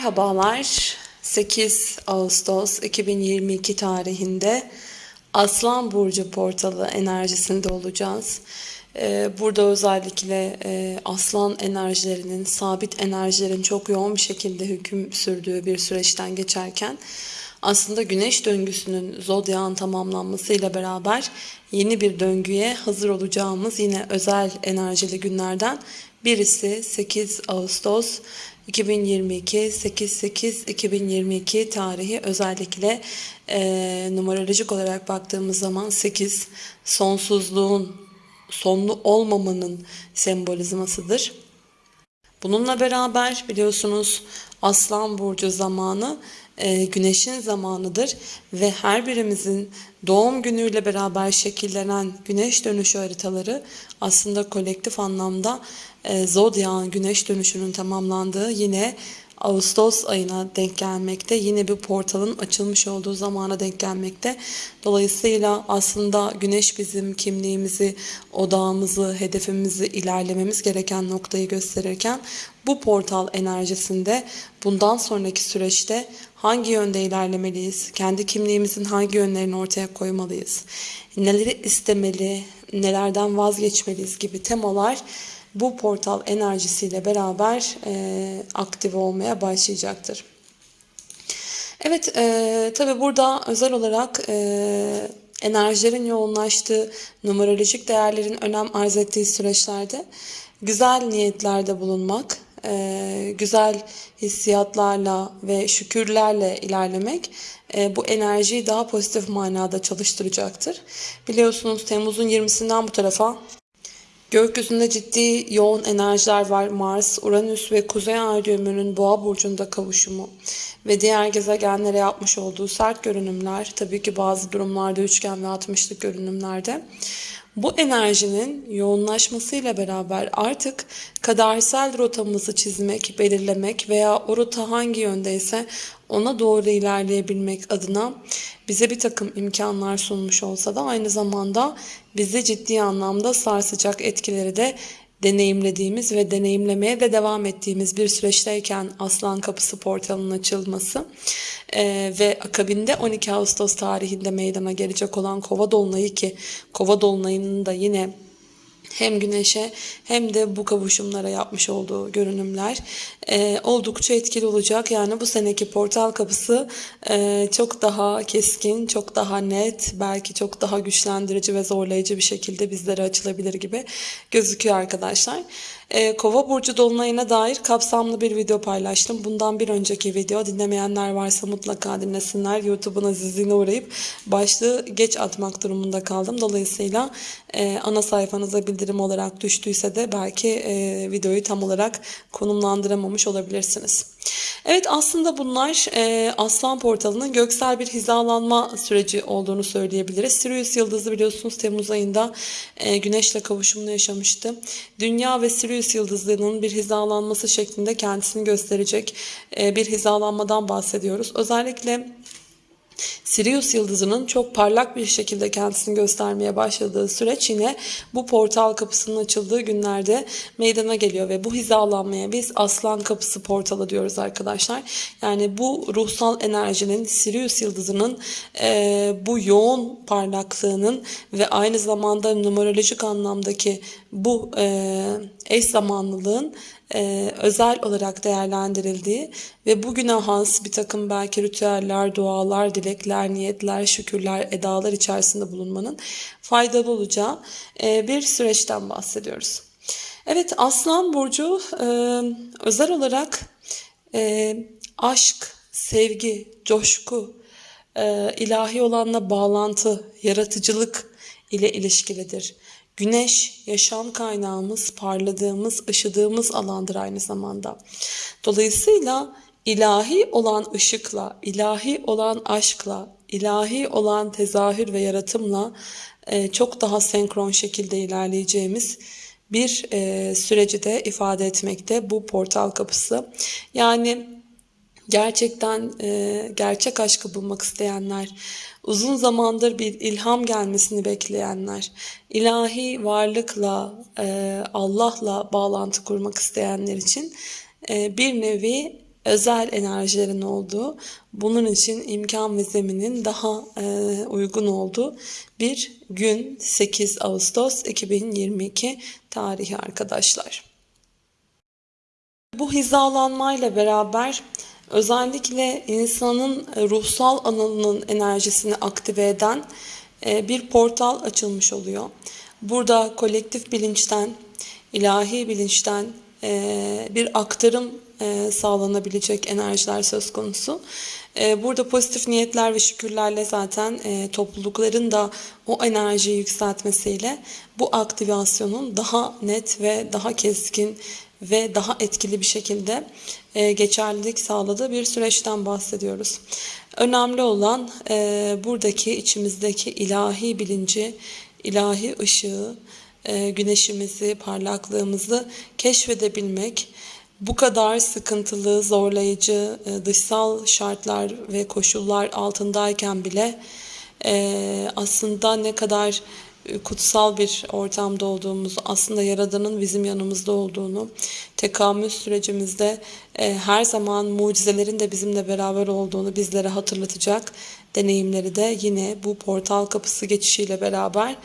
Merhabalar. 8 Ağustos 2022 tarihinde Aslan Burcu portalı enerjisinde olacağız. Ee, Burada özellikle e, aslan enerjilerinin, sabit enerjilerin çok yoğun bir şekilde hüküm sürdüğü bir süreçten geçerken aslında güneş döngüsünün zodyan tamamlanmasıyla beraber yeni bir döngüye hazır olacağımız yine özel enerjili günlerden birisi 8 Ağustos 2022 8-8-2022 tarihi özellikle e, numerolojik olarak baktığımız zaman 8 sonsuzluğun sonlu olmamanın sembolizmasıdır. Bununla beraber biliyorsunuz Aslan Burcu zamanı güneşin zamanıdır ve her birimizin doğum günüyle beraber şekillenen güneş dönüşü haritaları aslında kolektif anlamda e, zodyan güneş dönüşünün tamamlandığı yine Ağustos ayına denk gelmekte. Yine bir portalın açılmış olduğu zamana denk gelmekte. Dolayısıyla aslında güneş bizim kimliğimizi, odağımızı, hedefimizi ilerlememiz gereken noktayı gösterirken bu portal enerjisinde bundan sonraki süreçte hangi yönde ilerlemeliyiz? Kendi kimliğimizin hangi yönlerini ortaya koymalıyız? Neleri istemeli, nelerden vazgeçmeliyiz gibi temalar bu portal enerjisiyle beraber e, aktive olmaya başlayacaktır. Evet, e, tabi burada özel olarak e, enerjilerin yoğunlaştığı, numerolojik değerlerin önem arz ettiği süreçlerde güzel niyetlerde bulunmak, e, güzel hissiyatlarla ve şükürlerle ilerlemek e, bu enerjiyi daha pozitif manada çalıştıracaktır. Biliyorsunuz Temmuz'un 20'sinden bu tarafa Gökyüzünde ciddi yoğun enerjiler var. Mars, Uranüs ve Kuzey Ay düğümünün Boğa burcunda kavuşumu ve diğer gezegenlere yapmış olduğu sert görünümler, tabii ki bazı durumlarda üçgen ve altmışlık görünümlerde bu enerjinin yoğunlaşmasıyla beraber artık kadersel rotamızı çizmek, belirlemek veya o rota hangi yöndeyse ona doğru ilerleyebilmek adına bize bir takım imkanlar sunmuş olsa da aynı zamanda bizi ciddi anlamda sarsacak etkileri de deneyimlediğimiz ve deneyimlemeye de devam ettiğimiz bir süreçteyken Aslan Kapısı portalının açılması e, ve akabinde 12 Ağustos tarihinde meydana gelecek olan Kova Dolunay'ı ki Kova Dolunay'ının da yine hem güneşe hem de bu kavuşumlara yapmış olduğu görünümler e, oldukça etkili olacak. Yani bu seneki portal kapısı e, çok daha keskin, çok daha net, belki çok daha güçlendirici ve zorlayıcı bir şekilde bizlere açılabilir gibi gözüküyor arkadaşlar. E, Kova burcu dolunayına dair kapsamlı bir video paylaştım. Bundan bir önceki video dinlemeyenler varsa mutlaka dinlesinler. YouTube'un azizliğine uğrayıp başlığı geç atmak durumunda kaldım. Dolayısıyla e, ana sayfanıza bildirim olarak düştüyse de belki e, videoyu tam olarak konumlandıramamış olabilirsiniz. Evet aslında bunlar e, Aslan Portalı'nın göksel bir hizalanma süreci olduğunu söyleyebiliriz. Sirius yıldızı biliyorsunuz Temmuz ayında e, Güneş'le kavuşumunu yaşamıştı. Dünya ve Sirius yıldızlarının bir hizalanması şeklinde kendisini gösterecek e, bir hizalanmadan bahsediyoruz. Özellikle Sirius yıldızının çok parlak bir şekilde kendisini göstermeye başladığı süreç yine bu portal kapısının açıldığı günlerde meydana geliyor ve bu hizalanmaya biz aslan kapısı portalı diyoruz arkadaşlar. Yani bu ruhsal enerjinin Sirius yıldızının e, bu yoğun parlaklığının ve aynı zamanda numerolojik anlamdaki bu e, eş zamanlılığın e, özel olarak değerlendirildiği ve bugüne has bir takım belki ritüeller, dualar, dilekler, niyetler, şükürler, edalar içerisinde bulunmanın faydalı olacağı e, bir süreçten bahsediyoruz. Evet Aslan Burcu e, özel olarak e, aşk, sevgi, coşku, ilahi olanla bağlantı, yaratıcılık ile ilişkilidir. Güneş yaşam kaynağımız, parladığımız, ışıdığımız alandır aynı zamanda. Dolayısıyla ilahi olan ışıkla, ilahi olan aşkla, ilahi olan tezahür ve yaratımla e, çok daha senkron şekilde ilerleyeceğimiz bir e, süreci de ifade etmekte bu portal kapısı. Yani gerçekten e, gerçek aşkı bulmak isteyenler, uzun zamandır bir ilham gelmesini bekleyenler, ilahi varlıkla, e, Allah'la bağlantı kurmak isteyenler için e, bir nevi özel enerjilerin olduğu, bunun için imkan ve zeminin daha e, uygun olduğu bir gün 8 Ağustos 2022 tarihi arkadaşlar. Bu hizalanmayla beraber özellikle insanın ruhsal alanının enerjisini aktive eden e, bir portal açılmış oluyor. Burada kolektif bilinçten, ilahi bilinçten e, bir aktarım sağlanabilecek enerjiler söz konusu. Burada pozitif niyetler ve şükürlerle zaten toplulukların da o enerjiyi yükseltmesiyle bu aktivasyonun daha net ve daha keskin ve daha etkili bir şekilde e, geçerlilik sağladığı bir süreçten bahsediyoruz. Önemli olan e, buradaki içimizdeki ilahi bilinci, ilahi ışığı, e, güneşimizi, parlaklığımızı keşfedebilmek, bu kadar sıkıntılı, zorlayıcı dışsal şartlar ve koşullar altındayken bile aslında ne kadar kutsal bir ortamda olduğumuzu, aslında Yaradan'ın bizim yanımızda olduğunu, tekamül sürecimizde e, her zaman mucizelerin de bizimle beraber olduğunu bizlere hatırlatacak deneyimleri de yine bu portal kapısı geçişiyle beraber e,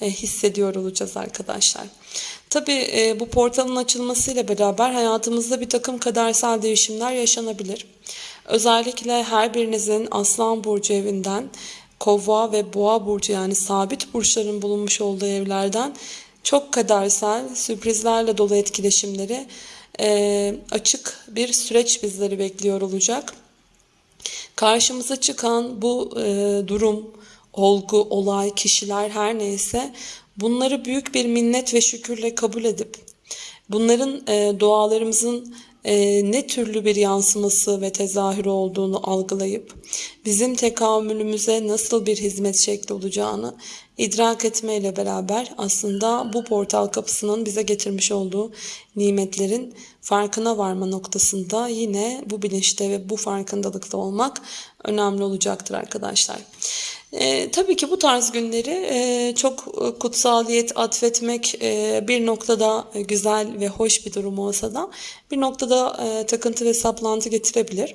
hissediyor olacağız arkadaşlar. Tabi e, bu portalın açılmasıyla beraber hayatımızda bir takım kadersel değişimler yaşanabilir. Özellikle her birinizin Aslan Burcu evinden Kova ve Boğa burcu yani sabit burçların bulunmuş olduğu evlerden çok kadersel sürprizlerle dolu etkileşimleri e, açık bir süreç bizleri bekliyor olacak. Karşımıza çıkan bu e, durum, olgu, olay, kişiler her neyse bunları büyük bir minnet ve şükürle kabul edip bunların e, dualarımızın e, ne türlü bir yansıması ve tezahürü olduğunu algılayıp bizim tekamülümüze nasıl bir hizmet şekli olacağını idrak etmeyle beraber aslında bu portal kapısının bize getirmiş olduğu nimetlerin farkına varma noktasında yine bu bilinçte ve bu farkındalıkta olmak önemli olacaktır arkadaşlar. E, tabii ki bu tarz günleri e, çok kutsaliyet atfetmek e, bir noktada güzel ve hoş bir durum olsa da bir noktada e, takıntı ve saplantı getirebilir.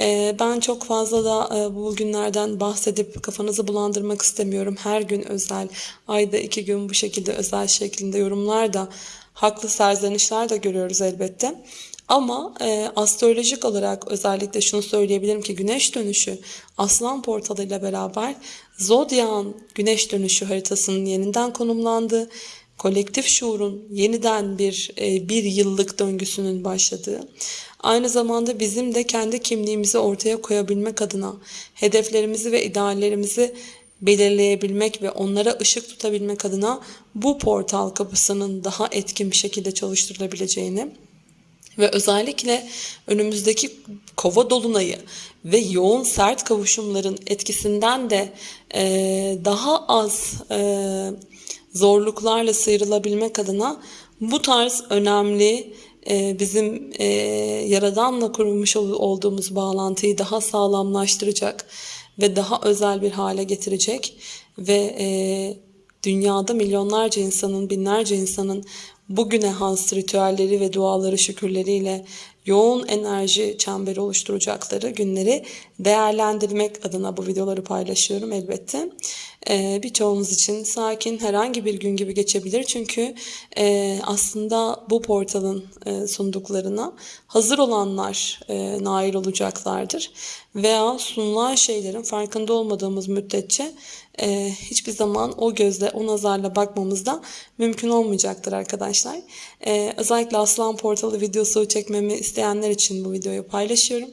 E, ben çok fazla da e, bu günlerden bahsedip kafanızı bulandırmak istemiyorum. Her gün özel, ayda iki gün bu şekilde özel şeklinde yorumlar da haklı serzenişler de görüyoruz elbette. Ama e, astrolojik olarak özellikle şunu söyleyebilirim ki güneş dönüşü aslan portalı ile beraber Zodyak'ın güneş dönüşü haritasının yeniden konumlandığı, kolektif şuurun yeniden bir e, bir yıllık döngüsünün başladığı, aynı zamanda bizim de kendi kimliğimizi ortaya koyabilmek adına hedeflerimizi ve ideallerimizi belirleyebilmek ve onlara ışık tutabilmek adına bu portal kapısının daha etkin bir şekilde çalıştırılabileceğini ve özellikle önümüzdeki kova dolunayı ve yoğun sert kavuşumların etkisinden de e, daha az e, zorluklarla sıyrılabilmek adına bu tarz önemli e, bizim e, Yaradan'la kurmuş olduğumuz bağlantıyı daha sağlamlaştıracak ve daha özel bir hale getirecek ve e, dünyada milyonlarca insanın, binlerce insanın bugüne has ritüelleri ve duaları şükürleriyle yoğun enerji çemberi oluşturacakları günleri değerlendirmek adına bu videoları paylaşıyorum elbette. Ee, birçoğunuz için sakin herhangi bir gün gibi geçebilir. Çünkü e, aslında bu portalın e, sunduklarına hazır olanlar e, nail olacaklardır. Veya sunulan şeylerin farkında olmadığımız müddetçe e, hiçbir zaman o gözle, o nazarla bakmamız da mümkün olmayacaktır arkadaşlar. E, özellikle Aslan Portalı videosu çekmemi isteyenler için bu videoyu paylaşıyorum.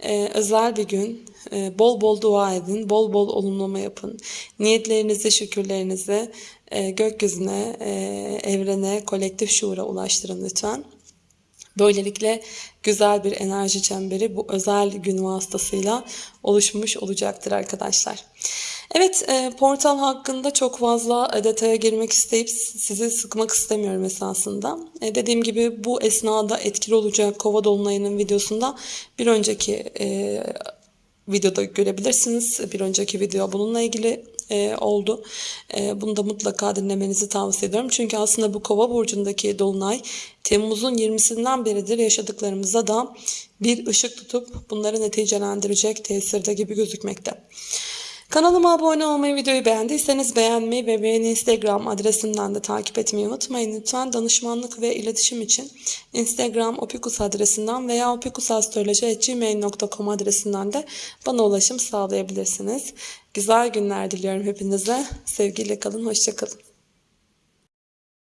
E, özel bir gün, e, bol bol dua edin, bol bol olumlama yapın. Niyetlerinizi, şükürlerinizi e, gökyüzüne, e, evrene, kolektif şuura ulaştırın lütfen. Böylelikle güzel bir enerji çemberi bu özel gün vasıtasıyla oluşmuş olacaktır arkadaşlar. Evet e, portal hakkında çok fazla e, detaya girmek isteyip sizi sıkmak istemiyorum esasında. E, dediğim gibi bu esnada etkili olacak kova dolunayının videosunda bir önceki videoda görebilirsiniz. Bir önceki video bununla ilgili e, oldu. E, bunu da mutlaka dinlemenizi tavsiye ediyorum. Çünkü aslında bu kova burcundaki dolunay Temmuz'un 20'sinden beridir yaşadıklarımıza da bir ışık tutup bunları neticelendirecek tesirde gibi gözükmekte. Kanalıma abone olmayı, videoyu beğendiyseniz beğenmeyi ve beni Instagram adresimden de takip etmeyi unutmayın. Lütfen danışmanlık ve iletişim için Instagram opikus adresinden veya opikusastroloji.gmail.com adresinden de bana ulaşım sağlayabilirsiniz. Güzel günler diliyorum hepinize. Sevgiyle kalın, hoşçakalın.